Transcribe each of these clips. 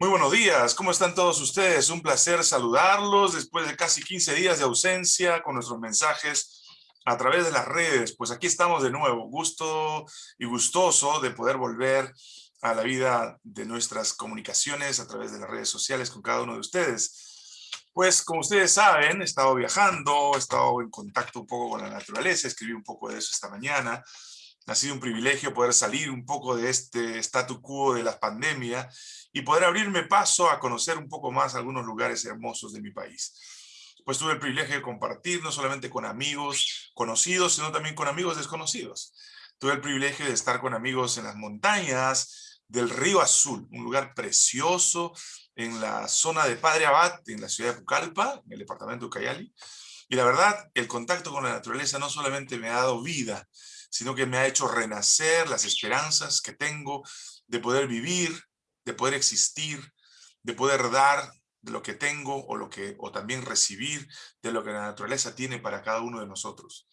Muy buenos días, ¿cómo están todos ustedes? Un placer saludarlos después de casi 15 días de ausencia con nuestros mensajes a través de las redes. Pues aquí estamos de nuevo, gusto y gustoso de poder volver a la vida de nuestras comunicaciones a través de las redes sociales con cada uno de ustedes. Pues como ustedes saben, he estado viajando, he estado en contacto un poco con la naturaleza, escribí un poco de eso esta mañana. Ha sido un privilegio poder salir un poco de este statu quo de la pandemia y poder abrirme paso a conocer un poco más algunos lugares hermosos de mi país. Pues tuve el privilegio de compartir no solamente con amigos conocidos, sino también con amigos desconocidos. Tuve el privilegio de estar con amigos en las montañas del Río Azul, un lugar precioso en la zona de Padre Abad, en la ciudad de Pucallpa, en el departamento de Ucayali. Y la verdad, el contacto con la naturaleza no solamente me ha dado vida, sino que me ha hecho renacer las esperanzas que tengo de poder vivir, de poder existir, de poder dar de lo que tengo o, lo que, o también recibir de lo que la naturaleza tiene para cada uno de nosotros.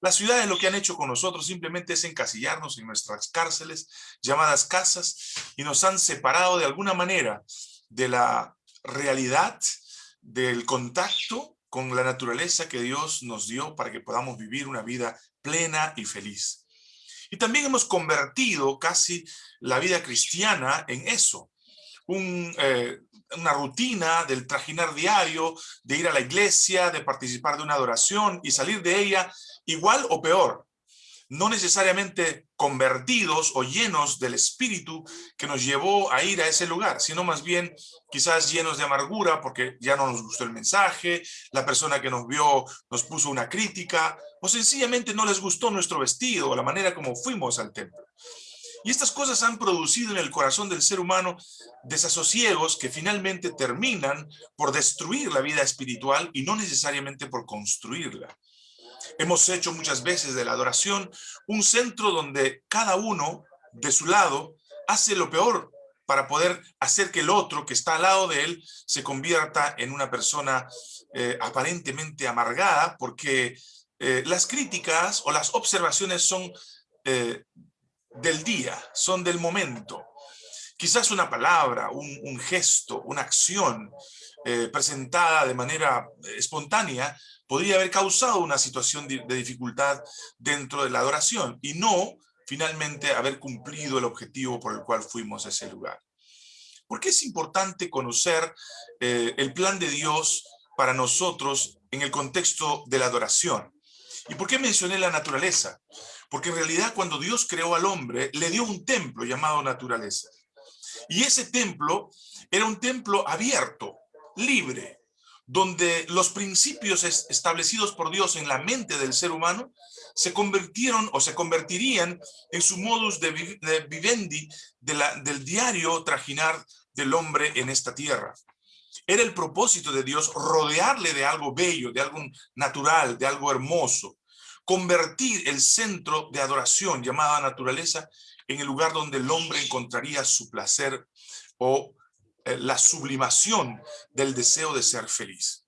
Las ciudades lo que han hecho con nosotros simplemente es encasillarnos en nuestras cárceles, llamadas casas, y nos han separado de alguna manera de la realidad, del contacto con la naturaleza que Dios nos dio para que podamos vivir una vida plena y feliz. Y también hemos convertido casi la vida cristiana en eso. Eh, una rutina del trajinar diario, de ir a la iglesia, de participar de una adoración y salir de ella igual o peor no necesariamente convertidos o llenos del espíritu que nos llevó a ir a ese lugar, sino más bien quizás llenos de amargura porque ya no nos gustó el mensaje, la persona que nos vio nos puso una crítica, o sencillamente no les gustó nuestro vestido o la manera como fuimos al templo. Y estas cosas han producido en el corazón del ser humano desasosiegos que finalmente terminan por destruir la vida espiritual y no necesariamente por construirla. Hemos hecho muchas veces de la adoración un centro donde cada uno de su lado hace lo peor para poder hacer que el otro que está al lado de él se convierta en una persona eh, aparentemente amargada porque eh, las críticas o las observaciones son eh, del día, son del momento. Quizás una palabra, un, gesto, una acción presentada de manera espontánea podría haber causado una situación de, dificultad dentro de la adoración y no finalmente haber cumplido el objetivo por el cual fuimos a ese lugar. ¿Por qué es importante conocer eh, el plan de Dios para nosotros en el contexto de la adoración? ¿Y por qué mencioné la naturaleza? Porque en realidad cuando Dios creó al hombre, le dio un templo llamado naturaleza. Y ese templo era un templo abierto, libre, donde los principios establecidos por Dios en la mente del ser humano se convirtieron o se convertirían en su modus de, vivendi del diario trajinar del hombre en esta tierra. Era el propósito de Dios rodearle de algo bello, de algo natural, de algo hermoso. Convertir el centro de adoración llamada naturaleza en el lugar donde el hombre encontraría su placer o la sublimación del deseo de ser feliz.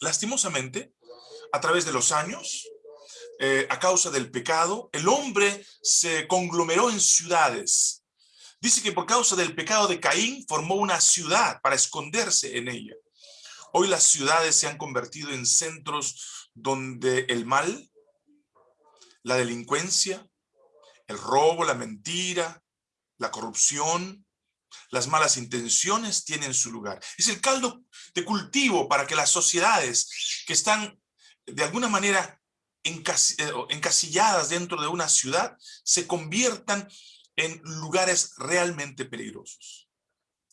Lastimosamente, a través de los años, eh, a causa del pecado, el hombre se conglomeró en ciudades. Dice que por causa del pecado de Caín formó una ciudad para esconderse en ella. Hoy las ciudades se han convertido en centros donde el mal, la delincuencia, el robo, la mentira, la corrupción, las malas intenciones tienen su lugar. Es el caldo de cultivo para que las sociedades que están de alguna manera eh, encasilladas dentro de una ciudad se conviertan en lugares realmente peligrosos.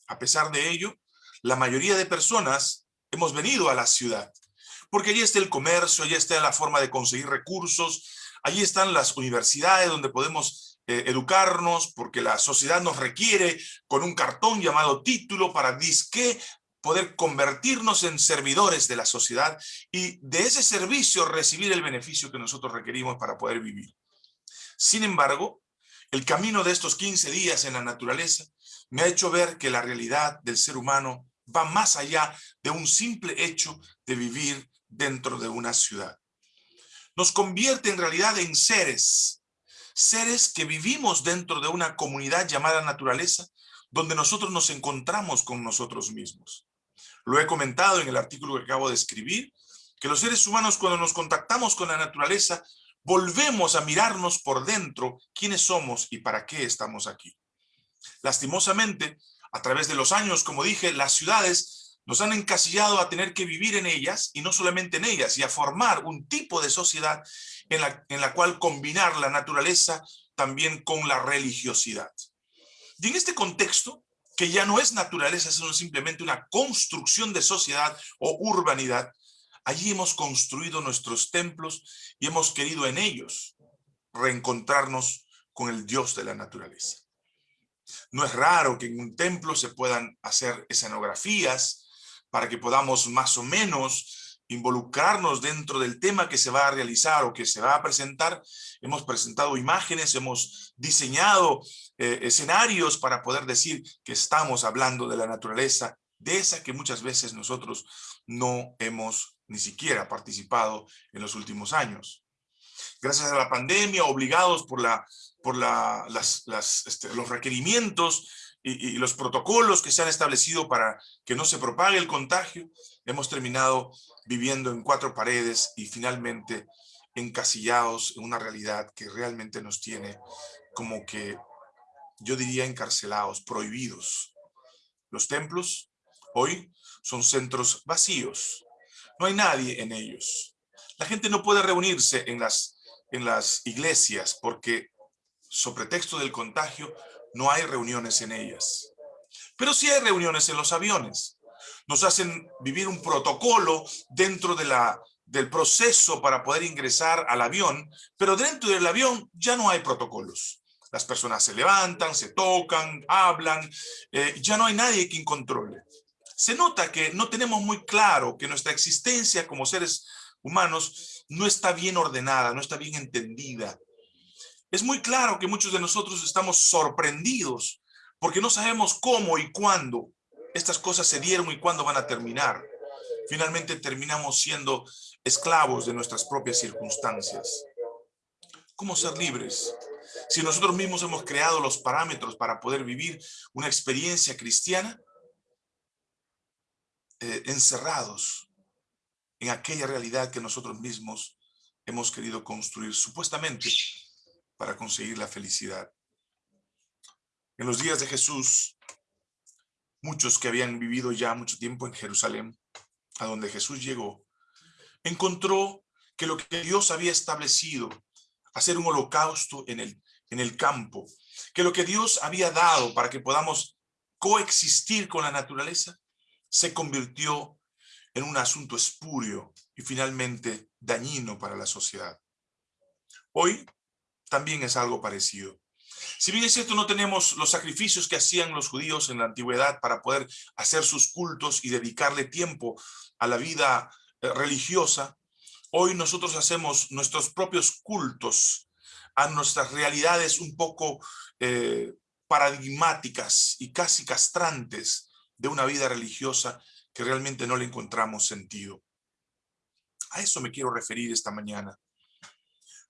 A pesar de ello, la mayoría de personas hemos venido a la ciudad, porque allí está el comercio, allí está la forma de conseguir recursos, allí están las universidades donde podemos eh, educarnos, porque la sociedad nos requiere con un cartón llamado título para disque poder convertirnos en servidores de la sociedad y de ese servicio recibir el beneficio que nosotros requerimos para poder vivir. Sin embargo, el camino de estos 15 días en la naturaleza me ha hecho ver que la realidad del ser humano va más allá de un simple hecho de vivir dentro de una ciudad. Nos convierte en realidad en seres seres que vivimos dentro de una comunidad llamada naturaleza, donde nosotros nos encontramos con nosotros mismos. Lo he comentado en el artículo que acabo de escribir, que los seres humanos cuando nos contactamos con la naturaleza, volvemos a mirarnos por dentro quiénes somos y para qué estamos aquí. Lastimosamente, a través de los años, como dije, las ciudades nos han encasillado a tener que vivir en ellas y no solamente en ellas, y a formar un tipo de sociedad en la, en la cual combinar la naturaleza también con la religiosidad. Y en este contexto, que ya no es naturaleza, sino simplemente una construcción de sociedad o urbanidad, allí hemos construido nuestros templos y hemos querido en ellos reencontrarnos con el Dios de la naturaleza. No es raro que en un templo se puedan hacer escenografías para que podamos más o menos involucrarnos dentro del tema que se va a realizar o que se va a presentar. Hemos presentado imágenes, hemos diseñado eh, escenarios para poder decir que estamos hablando de la naturaleza, de esa que muchas veces nosotros no hemos ni siquiera participado en los últimos años. Gracias a la pandemia, obligados por la por las, este, los requerimientos y, los protocolos que se han establecido para que no se propague el contagio, hemos terminado viviendo en cuatro paredes y finalmente encasillados en una realidad que realmente nos tiene como que, yo diría encarcelados, prohibidos. Los templos hoy son centros vacíos, no hay nadie en ellos. La gente no puede reunirse en las, en las iglesias porque sobre texto del contagio, no hay reuniones en ellas. Pero sí hay reuniones en los aviones. Nos hacen vivir un protocolo dentro de la, del proceso para poder ingresar al avión, pero dentro del avión ya no hay protocolos. Las personas se levantan, se tocan, hablan, eh, ya no hay nadie quien controle. Se nota que no tenemos muy claro que nuestra existencia como seres humanos no está bien ordenada, no está bien entendida. Es muy claro que muchos de nosotros estamos sorprendidos porque no sabemos cómo y cuándo estas cosas se dieron y cuándo van a terminar. Finalmente terminamos siendo esclavos de nuestras propias circunstancias. ¿Cómo ser libres? Si nosotros mismos hemos creado los parámetros para poder vivir una experiencia cristiana, eh, encerrados en aquella realidad que nosotros mismos hemos querido construir supuestamente para conseguir la felicidad. En los días de Jesús, muchos que habían vivido ya mucho tiempo en Jerusalén, a donde Jesús llegó, encontró que lo que Dios había establecido, hacer un holocausto en el, en el campo, que lo que Dios había dado para que podamos coexistir con la naturaleza, se convirtió en un asunto espurio y finalmente dañino para la sociedad. Hoy también es algo parecido. Si bien es cierto, no tenemos los sacrificios que hacían los judíos en la antigüedad para poder hacer sus cultos y dedicarle tiempo a la vida eh, religiosa, hoy nosotros hacemos nuestros propios cultos a nuestras realidades un poco eh, paradigmáticas y casi castrantes de una vida religiosa que realmente no le encontramos sentido. A eso me quiero referir esta mañana.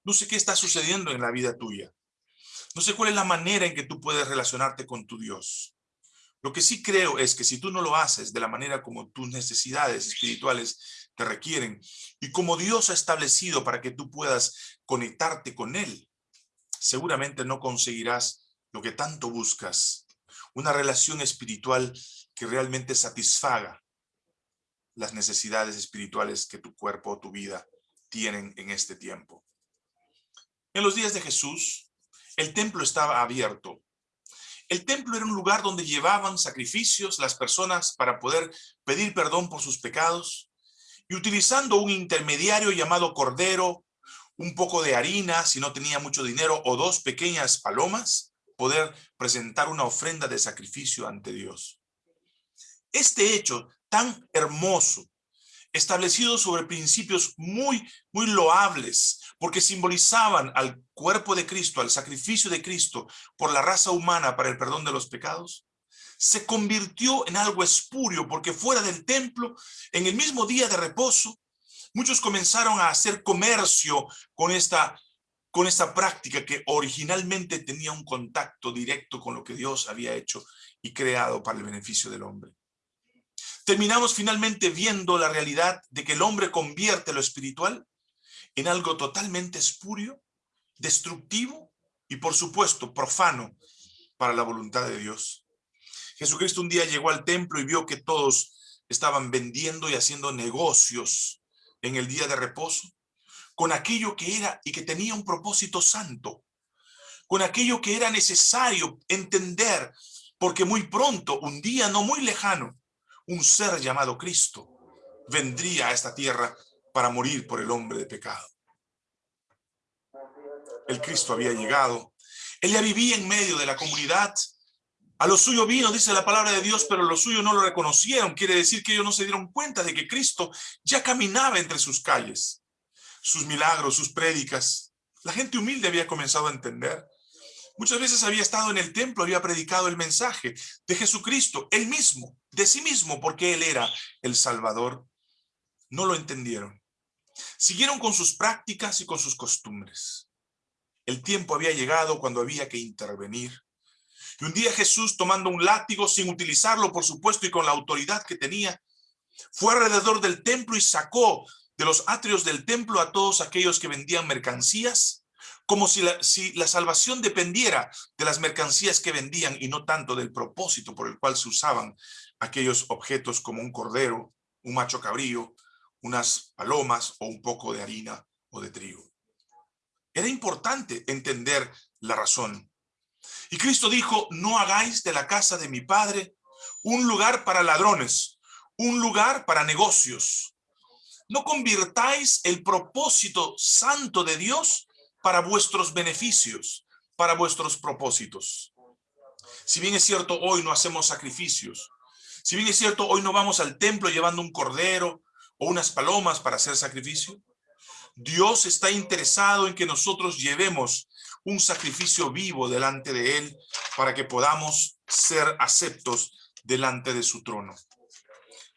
No sé qué está sucediendo en la vida tuya. No sé cuál es la manera en que tú puedes relacionarte con tu Dios. Lo que sí creo es que si tú no lo haces de la manera como tus necesidades espirituales te requieren y como Dios ha establecido para que tú puedas conectarte con Él, seguramente no conseguirás lo que tanto buscas, una relación espiritual que realmente satisfaga las necesidades espirituales que tu cuerpo o tu vida tienen en este tiempo. En los días de Jesús, el templo estaba abierto. El templo era un lugar donde llevaban sacrificios las personas para poder pedir perdón por sus pecados y utilizando un intermediario llamado cordero, un poco de harina si no tenía mucho dinero o dos pequeñas palomas, poder presentar una ofrenda de sacrificio ante Dios. Este hecho tan hermoso, establecido sobre principios muy, muy loables, porque simbolizaban al cuerpo de Cristo, al sacrificio de Cristo por la raza humana para el perdón de los pecados, se convirtió en algo espurio, porque fuera del templo, en el mismo día de reposo, muchos comenzaron a hacer comercio con esta con esta práctica que originalmente tenía un contacto directo con lo que Dios había hecho y creado para el beneficio del hombre. Terminamos finalmente viendo la realidad de que el hombre convierte lo espiritual en algo totalmente espurio, destructivo y por supuesto profano para la voluntad de Dios. Jesucristo un día llegó al templo y vio que todos estaban vendiendo y haciendo negocios en el día de reposo con aquello que era y que tenía un propósito santo, con aquello que era necesario entender, porque muy pronto, un día no muy lejano, un ser llamado Cristo vendría a esta tierra para morir por el hombre de pecado. El Cristo había llegado. Él ya vivía en medio de la comunidad. A lo suyo vino, dice la palabra de Dios, pero lo suyo no lo reconocieron. Quiere decir que ellos no se dieron cuenta de que Cristo ya caminaba entre sus calles sus milagros, sus prédicas. La gente humilde había comenzado a entender. Muchas veces había estado en el templo, había predicado el mensaje de Jesucristo, él mismo, de sí mismo, porque él era el Salvador. No lo entendieron. Siguieron con sus prácticas y con sus costumbres. El tiempo había llegado cuando había que intervenir. Y un día Jesús, tomando un látigo, sin utilizarlo, por supuesto, y con la autoridad que tenía, fue alrededor del templo y sacó de los atrios del templo a todos aquellos que vendían mercancías, como si la, si la salvación dependiera de las mercancías que vendían y no tanto del propósito por el cual se usaban aquellos objetos como un cordero, un macho cabrío, unas palomas o un poco de harina o de trigo. Era importante entender la razón. Y Cristo dijo, no hagáis de la casa de mi Padre un lugar para ladrones, un lugar para negocios, no convirtáis el propósito santo de Dios para vuestros beneficios, para vuestros propósitos. Si bien es cierto, hoy no hacemos sacrificios, si bien es cierto, hoy no vamos al templo llevando un cordero o unas palomas para hacer sacrificio, Dios está interesado en que nosotros llevemos un sacrificio vivo delante de Él para que podamos ser aceptos delante de su trono.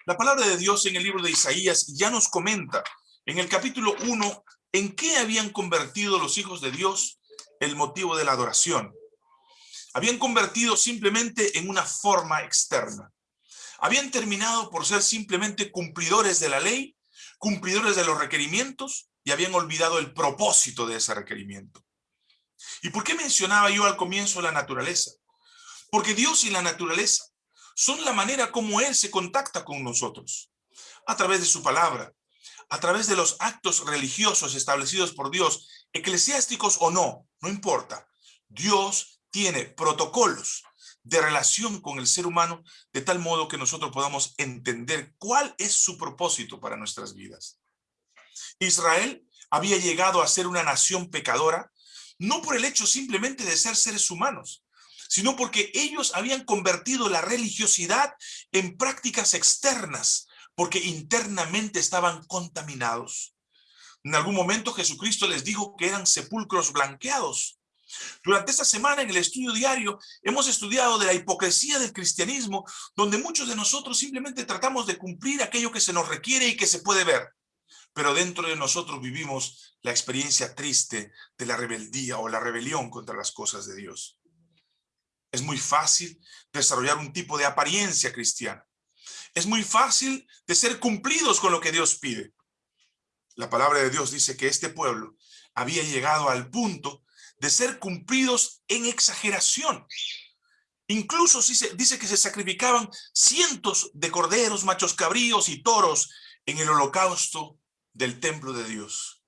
La palabra de Dios en el libro de Isaías ya nos comenta en el capítulo 1 en qué habían convertido los hijos de Dios el motivo de la adoración. Habían convertido simplemente en una forma externa. Habían terminado por ser simplemente cumplidores de la ley, cumplidores de los requerimientos y habían olvidado el propósito de ese requerimiento. ¿Y por qué mencionaba yo al comienzo la naturaleza? Porque Dios y la naturaleza son la manera como Él se contacta con nosotros, a través de su palabra, a través de los actos religiosos establecidos por Dios, eclesiásticos o no, no importa. Dios tiene protocolos de relación con el ser humano de tal modo que nosotros podamos entender cuál es su propósito para nuestras vidas. Israel había llegado a ser una nación pecadora, no por el hecho simplemente de ser seres humanos, sino porque ellos habían convertido la religiosidad en prácticas externas, porque internamente estaban contaminados. En algún momento Jesucristo les dijo que eran sepulcros blanqueados. Durante esta semana en el estudio diario hemos estudiado de la hipocresía del cristianismo, donde muchos de nosotros simplemente tratamos de cumplir aquello que se nos requiere y que se puede ver. Pero dentro de nosotros vivimos la experiencia triste de la rebeldía o la rebelión contra las cosas de Dios. Es muy fácil desarrollar un tipo de apariencia cristiana. Es muy fácil de ser cumplidos con lo que Dios pide. La palabra de Dios dice que este pueblo había llegado al punto de ser cumplidos en exageración. Incluso dice que se sacrificaban cientos de corderos, machos cabríos y toros en el holocausto del templo de Dios.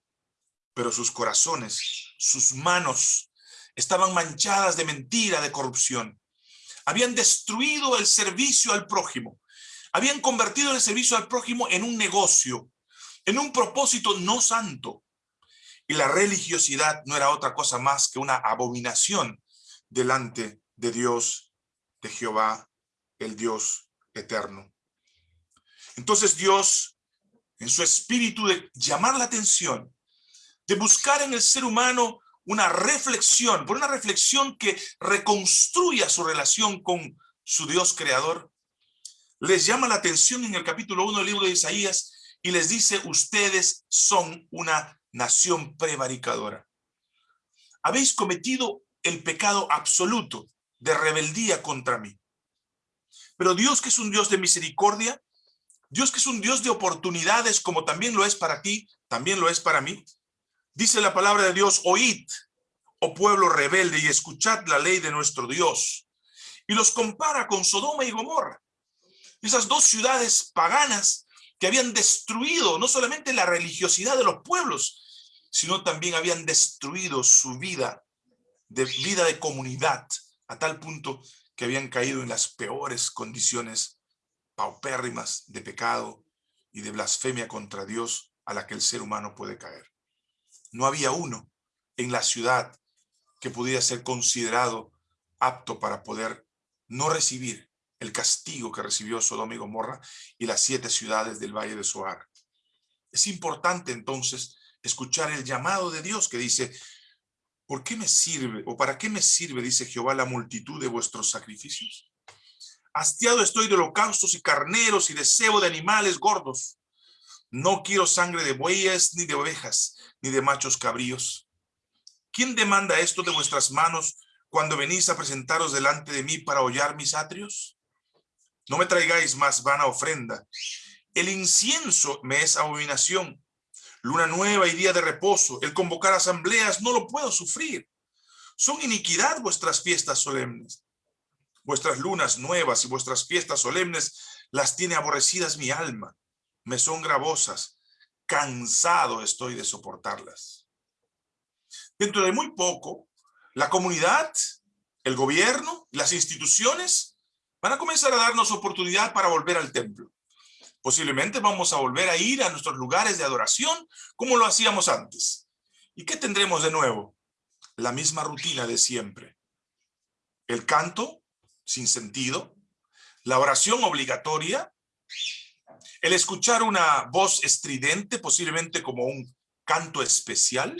Pero sus corazones, sus manos, estaban manchadas de mentira, de corrupción. Habían destruido el servicio al prójimo. Habían convertido el servicio al prójimo en un negocio, en un propósito no santo. Y la religiosidad no era otra cosa más que una abominación delante de Dios, de Jehová, el Dios eterno. Entonces Dios, en su espíritu de llamar la atención, de buscar en el ser humano una reflexión, por una reflexión que reconstruya su relación con su Dios creador, les llama la atención en el capítulo 1 del libro de Isaías y les dice, ustedes son una nación prevaricadora. habéis cometido el pecado absoluto de rebeldía contra mí. Pero Dios que es un Dios de misericordia, Dios que es un Dios de oportunidades como también lo es para ti, también lo es para mí. Dice la palabra de Dios, oíd, oh pueblo rebelde, y escuchad la ley de nuestro Dios. Y los compara con Sodoma y Gomorra. Esas dos ciudades paganas que habían destruido no solamente la religiosidad de los pueblos, sino también habían destruido su vida, de vida de comunidad, a tal punto que habían caído en las peores condiciones paupérrimas de pecado y de blasfemia contra Dios a la que el ser humano puede caer. No había uno en la ciudad que pudiera ser considerado apto para poder no recibir el castigo que recibió Sodoma y Gomorra y las siete ciudades del Valle de Soar. Es importante entonces escuchar el llamado de Dios que dice, ¿por qué me sirve o para qué me sirve, dice Jehová, la multitud de vuestros sacrificios? Hastiado estoy de holocaustos y carneros y de cebo de animales gordos. No quiero sangre de bueyes, ni de ovejas, ni de machos cabríos. ¿Quién demanda esto de vuestras manos cuando venís a presentaros delante de mí para hollar mis atrios? No me traigáis más vana ofrenda. El incienso me es abominación. Luna nueva y día de reposo, el convocar asambleas no lo puedo sufrir. Son iniquidad vuestras fiestas solemnes. Vuestras lunas nuevas y vuestras fiestas solemnes las tiene aborrecidas mi alma. Me son gravosas. Cansado estoy de soportarlas. Dentro de muy poco, la comunidad, el gobierno, las instituciones van a comenzar a darnos oportunidad para volver al templo. Posiblemente vamos a volver a ir a nuestros lugares de adoración como lo hacíamos antes. ¿Y qué tendremos de nuevo? La misma rutina de siempre. El canto sin sentido, la oración obligatoria, el escuchar una voz estridente, posiblemente como un canto especial.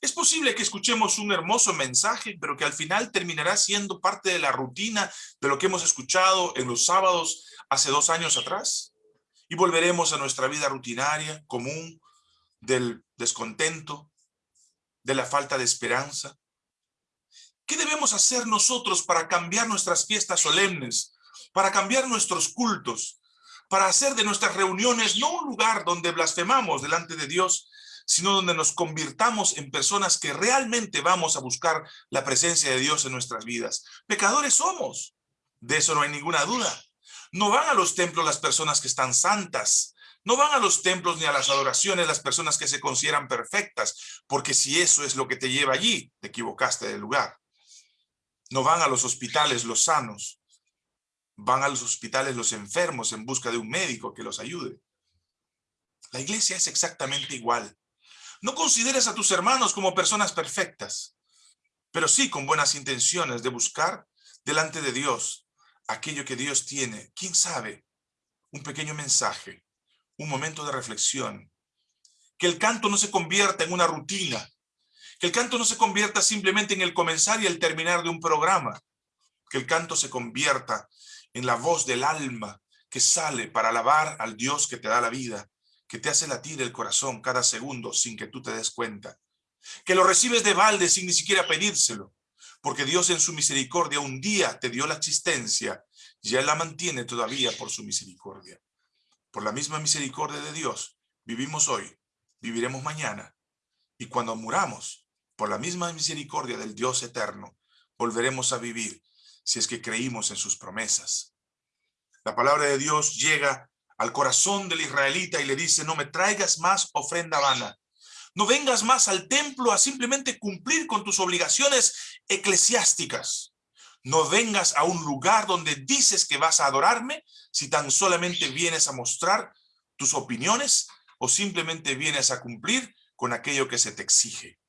Es posible que escuchemos un hermoso mensaje, pero que al final terminará siendo parte de la rutina de lo que hemos escuchado en los sábados hace dos años atrás. Y volveremos a nuestra vida rutinaria, común, del descontento, de la falta de esperanza, ¿Qué debemos hacer nosotros para cambiar nuestras fiestas solemnes, para cambiar nuestros cultos, para hacer de nuestras reuniones no un lugar donde blasfemamos delante de Dios, sino donde nos convirtamos en personas que realmente vamos a buscar la presencia de Dios en nuestras vidas? Pecadores somos, de eso no hay ninguna duda. No van a los templos las personas que están santas, no van a los templos ni a las adoraciones las personas que se consideran perfectas, porque si eso es lo que te lleva allí, te equivocaste del lugar. No van a los hospitales los sanos, van a los hospitales los enfermos en busca de un médico que los ayude. La iglesia es exactamente igual. No consideres a tus hermanos como personas perfectas, pero sí con buenas intenciones de buscar delante de Dios aquello que Dios tiene. ¿Quién sabe? Un pequeño mensaje, un momento de reflexión. Que el canto no se convierta en una rutina, que el canto no se convierta simplemente en el comenzar y el terminar de un programa. Que el canto se convierta en la voz del alma que sale para alabar al Dios que te da la vida, que te hace latir el corazón cada segundo sin que tú te des cuenta. Que lo recibes de balde sin ni siquiera pedírselo, porque Dios en su misericordia un día te dio la existencia y Él la mantiene todavía por su misericordia. Por la misma misericordia de Dios, vivimos hoy, viviremos mañana, y cuando muramos, por la misma misericordia del Dios eterno, volveremos a vivir si es que creímos en sus promesas. La palabra de Dios llega al corazón del israelita y le dice, no me traigas más ofrenda vana. No vengas más al templo a simplemente cumplir con tus obligaciones eclesiásticas. No vengas a un lugar donde dices que vas a adorarme si tan solamente vienes a mostrar tus opiniones o simplemente vienes a cumplir con aquello que se te exige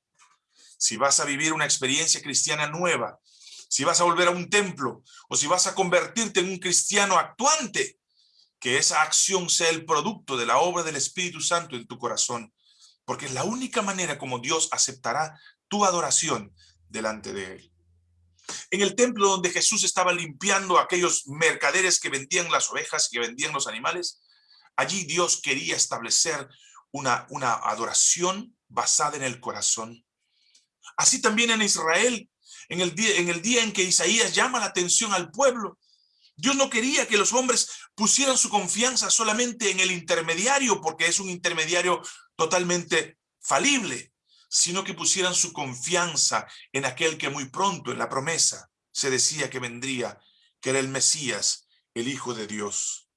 si vas a vivir una experiencia cristiana nueva, si vas a volver a un templo o si vas a convertirte en un cristiano actuante, que esa acción sea el producto de la obra del Espíritu Santo en tu corazón, porque es la única manera como Dios aceptará tu adoración delante de Él. En el templo donde Jesús estaba limpiando a aquellos mercaderes que vendían las ovejas y que vendían los animales, allí Dios quería establecer una, una adoración basada en el corazón, Así también en Israel, en el, día, en el día en que Isaías llama la atención al pueblo, Dios no quería que los hombres pusieran su confianza solamente en el intermediario, porque es un intermediario totalmente falible, sino que pusieran su confianza en aquel que muy pronto en la promesa se decía que vendría, que era el Mesías, el Hijo de Dios.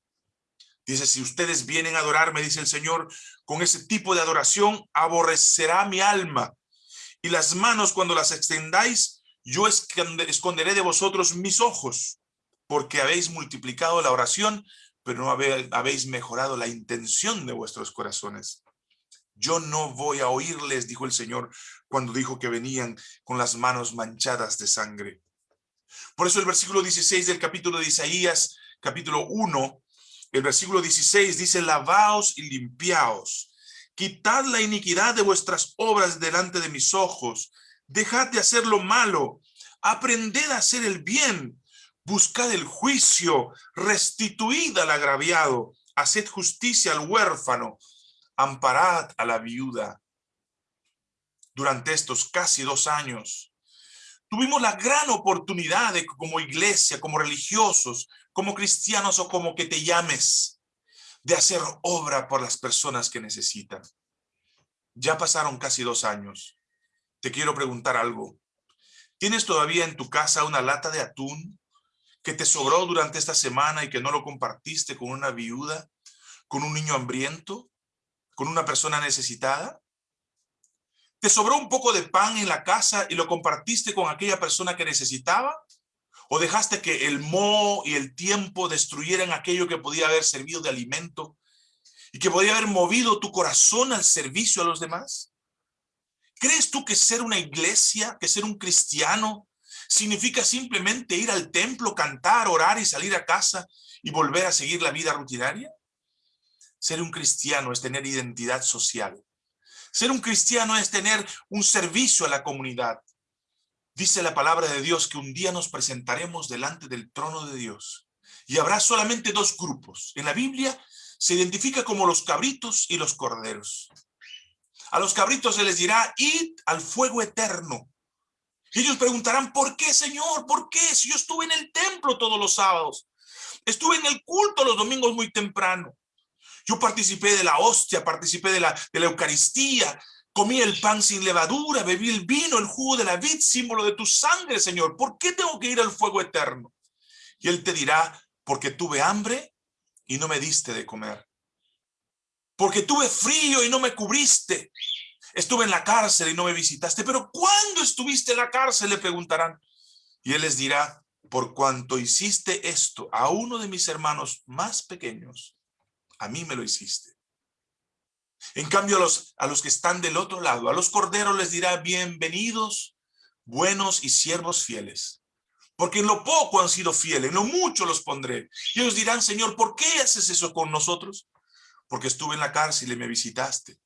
Dice, si ustedes vienen a adorarme, dice el Señor, con ese tipo de adoración, aborrecerá mi alma. Y las manos cuando las extendáis, yo esconderé de vosotros mis ojos, porque habéis multiplicado la oración, pero no habéis mejorado la intención de vuestros corazones. Yo no voy a oírles, dijo el Señor, cuando dijo que venían con las manos manchadas de sangre. Por eso el versículo 16 del capítulo de Isaías, capítulo 1, el versículo 16 dice, lavaos y limpiaos, quitad la iniquidad de vuestras obras delante de mis ojos, dejad de hacer lo malo, aprended a hacer el bien, buscad el juicio, restituid al agraviado, haced justicia al huérfano, amparad a la viuda. Durante estos casi dos años, tuvimos la gran oportunidad de como iglesia, como religiosos, como cristianos o como que te llames, de hacer obra por las personas que necesitan. Ya pasaron casi dos años. Te quiero preguntar algo. ¿Tienes todavía en tu casa una lata de atún que te sobró durante esta semana y que no lo compartiste con una viuda, con un niño hambriento? con una persona necesitada? ¿Te sobró un poco de pan en la casa y lo compartiste con aquella persona que necesitaba? ¿O dejaste que el moho y el tiempo destruyeran aquello que podía haber servido de alimento y que podía haber movido tu corazón al servicio a los demás? ¿Crees tú que ser una iglesia, que ser un cristiano, significa simplemente ir al templo, cantar, orar y salir a casa y volver a seguir la vida rutinaria? Ser un cristiano es tener identidad social. Ser un cristiano es tener un servicio a la comunidad. Dice la palabra de Dios que un día nos presentaremos delante del trono de Dios. Y habrá solamente dos grupos. En la Biblia se identifica como los cabritos y los corderos. A los cabritos se les dirá, id al fuego eterno. Y ellos preguntarán, ¿por qué, Señor? ¿Por qué? Si yo estuve en el templo todos los sábados. Estuve en el culto los domingos muy temprano. Yo participé de la hostia, participé de la, de la Eucaristía, comí el pan sin levadura, bebí el vino, el jugo de la vid, símbolo de tu sangre, Señor. ¿Por qué tengo que ir al fuego eterno? Y Él te dirá, porque tuve hambre y no me diste de comer. Porque tuve frío y no me cubriste. Estuve en la cárcel y no me visitaste. Pero ¿cuándo estuviste en la cárcel? Le preguntarán. Y Él les dirá, por cuanto hiciste esto a uno de mis hermanos más pequeños, a mí me lo hiciste. En cambio, a los, a los que están del otro lado, a los corderos les dirá, bienvenidos, buenos y siervos fieles. Porque en lo poco han sido fieles, en lo mucho los pondré. Y ellos dirán, Señor, ¿por qué haces eso con nosotros? Porque estuve en la cárcel y me visitaste.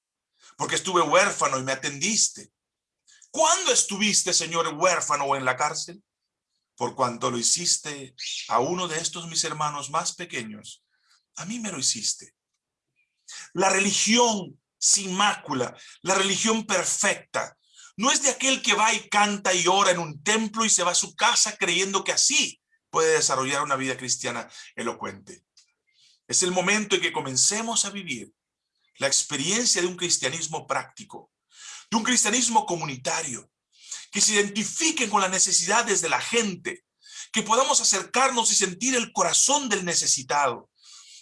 Porque estuve huérfano y me atendiste. ¿Cuándo estuviste, Señor, huérfano o en la cárcel? Por cuanto lo hiciste a uno de estos mis hermanos más pequeños, a mí me lo hiciste. La religión sin mácula, la religión perfecta, no es de aquel que va y canta y ora en un templo y se va a su casa creyendo que así puede desarrollar una vida cristiana elocuente. Es el momento en que comencemos a vivir la experiencia de un cristianismo práctico, de un cristianismo comunitario, que se identifiquen con las necesidades de la gente, que podamos acercarnos y sentir el corazón del necesitado,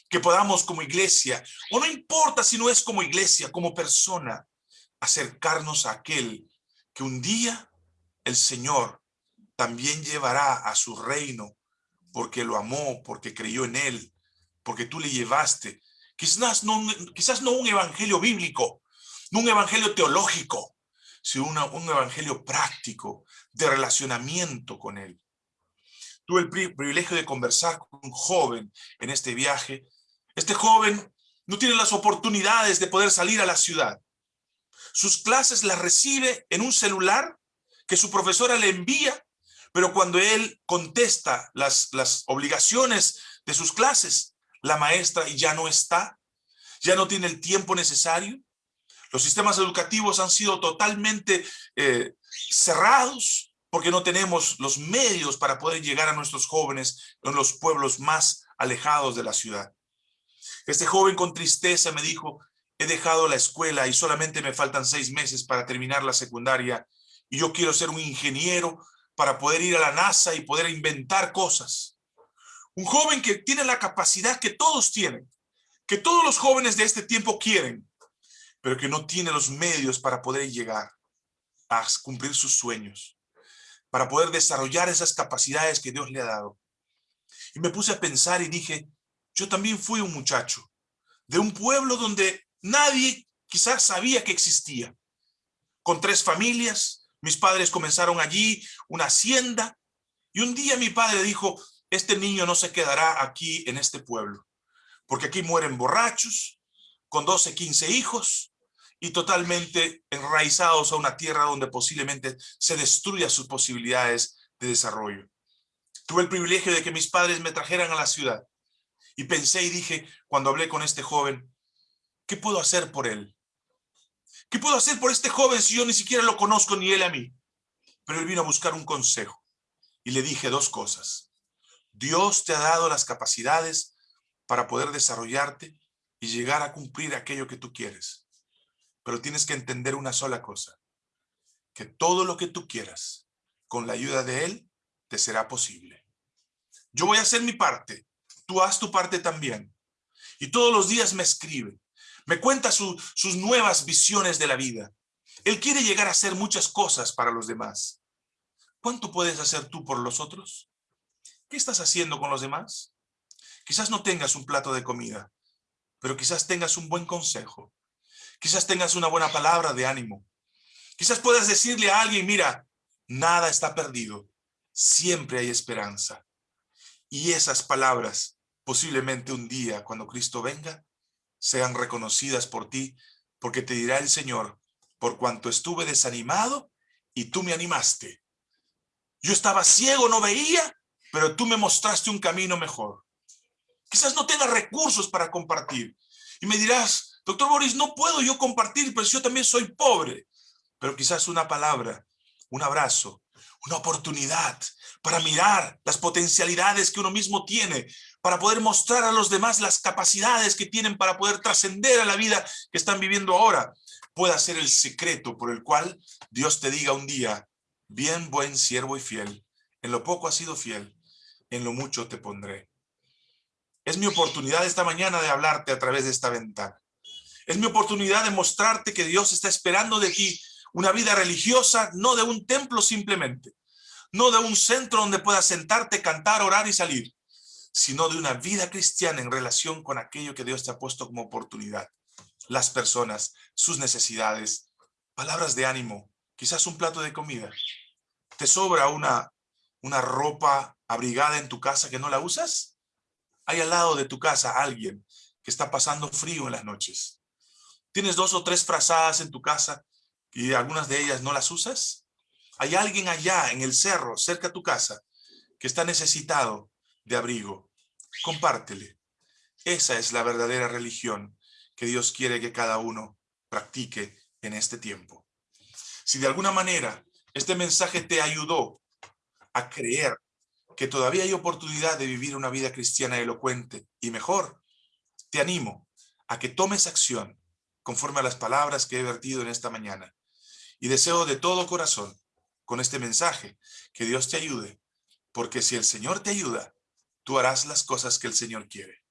que podamos como iglesia, o no importa si no es como iglesia, como persona, acercarnos a aquel que un día el Señor también llevará a su reino, porque lo amó, porque creyó en él, porque tú le llevaste. Quizás no, quizás no un evangelio bíblico, no un evangelio teológico, sino un evangelio práctico de relacionamiento con él. Tuve el privilegio de conversar con un joven en este viaje este joven no tiene las oportunidades de poder salir a la ciudad. Sus clases las recibe en un celular que su profesora le envía, pero cuando él contesta las, las obligaciones de sus clases, la maestra ya no está, ya no tiene el tiempo necesario. Los sistemas educativos han sido totalmente eh, cerrados porque no tenemos los medios para poder llegar a nuestros jóvenes en los pueblos más alejados de la ciudad. Este joven con tristeza me dijo, he dejado la escuela y solamente me faltan seis meses para terminar la secundaria y yo quiero ser un ingeniero para poder ir a la NASA y poder inventar cosas. Un joven que tiene la capacidad que todos tienen, que todos los jóvenes de este tiempo quieren, pero que no tiene los medios para poder llegar a cumplir sus sueños, para poder desarrollar esas capacidades que Dios le ha dado. Y me puse a pensar y dije, yo también fui un muchacho de un pueblo donde nadie quizás sabía que existía, con tres familias, mis padres comenzaron allí una hacienda, y un día mi padre dijo, este niño no se quedará aquí en este pueblo, porque aquí mueren borrachos, con 12, 15 hijos, y totalmente enraizados a una tierra donde posiblemente se destruya sus posibilidades de desarrollo. Tuve el privilegio de que mis padres me trajeran a la ciudad y pensé y dije, cuando hablé con este joven, ¿qué puedo hacer por él? ¿Qué puedo hacer por este joven si yo ni siquiera lo conozco ni él a mí? Pero él vino a buscar un consejo y le dije dos cosas. Dios te ha dado las capacidades para poder desarrollarte y llegar a cumplir aquello que tú quieres. Pero tienes que entender una sola cosa, que todo lo que tú quieras, con la ayuda de Él, te será posible. Yo voy a hacer mi parte, tú haz tu parte también. Y todos los días me escribe, me cuenta sus nuevas visiones de la vida. Él quiere llegar a hacer muchas cosas para los demás. ¿Cuánto puedes hacer tú por los otros? ¿Qué estás haciendo con los demás? Quizás no tengas un plato de comida, pero quizás tengas un buen consejo. Quizás tengas una buena palabra de ánimo. Quizás puedas decirle a alguien, mira, nada está perdido. Siempre hay esperanza. Y esas palabras, posiblemente un día, cuando Cristo venga, sean reconocidas por ti, porque te dirá el Señor, por cuanto estuve desanimado y tú me animaste. Yo estaba ciego, no veía, pero tú me mostraste un camino mejor. Quizás no tengas recursos para compartir. Y me dirás, Doctor Boris, no puedo yo compartir, pero yo también soy pobre. Pero quizás una palabra, un abrazo, una oportunidad para mirar las potencialidades que uno mismo tiene, para poder mostrar a los demás las capacidades que tienen para poder trascender a la vida que están viviendo ahora, pueda ser el secreto por el cual Dios te diga un día, bien buen siervo y fiel, en lo poco has sido fiel, en lo mucho te pondré. Es mi oportunidad esta mañana de hablarte a través de esta ventana. Es mi oportunidad de mostrarte que Dios está esperando de ti una vida religiosa, no de un templo simplemente, no de un centro donde puedas sentarte, cantar, orar y salir, sino de una vida cristiana en relación con aquello que Dios te ha puesto como oportunidad. Las personas, sus necesidades, palabras de ánimo, quizás un plato de comida. ¿Te sobra una, una ropa abrigada en tu casa que no la usas? Hay al lado de tu casa alguien que está pasando frío en las noches. ¿Tienes dos o tres frazadas en tu casa y algunas de ellas no las usas? Hay alguien allá en el cerro, cerca de tu casa, que está necesitado de abrigo. Compártele. Esa es la verdadera religión que Dios quiere que cada uno practique en este tiempo. Si de alguna manera este mensaje te ayudó a creer que todavía hay oportunidad de vivir una vida cristiana elocuente y mejor, te animo a que tomes acción conforme a las palabras que he vertido en esta mañana. Y deseo de todo corazón, con este mensaje, que Dios te ayude, porque si el Señor te ayuda, tú harás las cosas que el Señor quiere.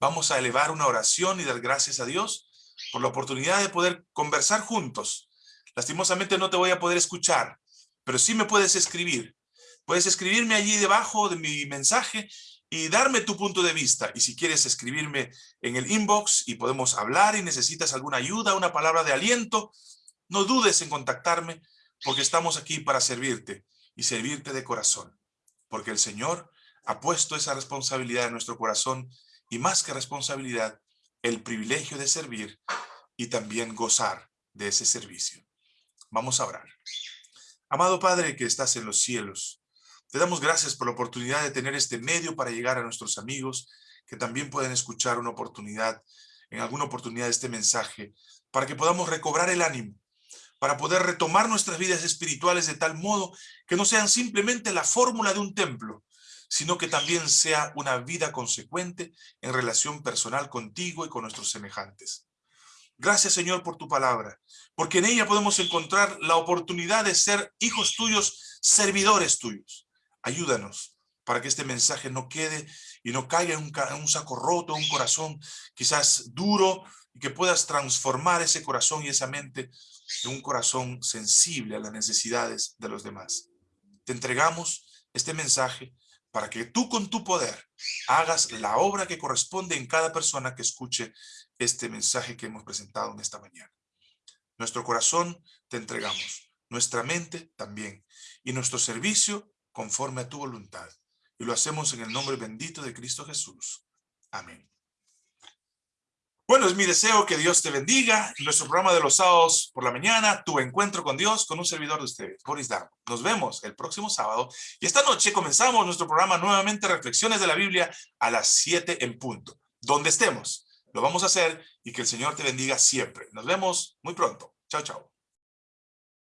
Vamos a elevar una oración y dar gracias a Dios por la oportunidad de poder conversar juntos. Lastimosamente no te voy a poder escuchar, pero sí me puedes escribir. Puedes escribirme allí debajo de mi mensaje y darme tu punto de vista. Y si quieres escribirme en el inbox y podemos hablar y necesitas alguna ayuda, una palabra de aliento, no dudes en contactarme porque estamos aquí para servirte y servirte de corazón. Porque el Señor ha puesto esa responsabilidad en nuestro corazón y más que responsabilidad, el privilegio de servir y también gozar de ese servicio. Vamos a orar. Amado Padre que estás en los cielos, te damos gracias por la oportunidad de tener este medio para llegar a nuestros amigos que también pueden escuchar una oportunidad, en alguna oportunidad este mensaje para que podamos recobrar el ánimo, para poder retomar nuestras vidas espirituales de tal modo que no sean simplemente la fórmula de un templo, sino que también sea una vida consecuente en relación personal contigo y con nuestros semejantes. Gracias, Señor, por tu palabra, porque en ella podemos encontrar la oportunidad de ser hijos tuyos, servidores tuyos. Ayúdanos para que este mensaje no quede y no caiga en un, saco roto, un corazón quizás duro, y que puedas transformar ese corazón y esa mente en un corazón sensible a las necesidades de los demás. Te entregamos este mensaje para que tú con tu poder hagas la obra que corresponde en cada persona que escuche este mensaje que hemos presentado en esta mañana. Nuestro corazón te entregamos, nuestra mente también, y nuestro servicio conforme a tu voluntad. Y lo hacemos en el nombre bendito de Cristo Jesús. Amén. Bueno, es mi deseo que Dios te bendiga. En nuestro programa de los sábados por la mañana, tu encuentro con Dios, con un servidor de ustedes, Boris Darmo. Nos vemos el próximo sábado. Y esta noche comenzamos nuestro programa nuevamente, Reflexiones de la Biblia, a las 7 en punto. Donde estemos, lo vamos a hacer y que el Señor te bendiga siempre. Nos vemos muy pronto. Chao, chao.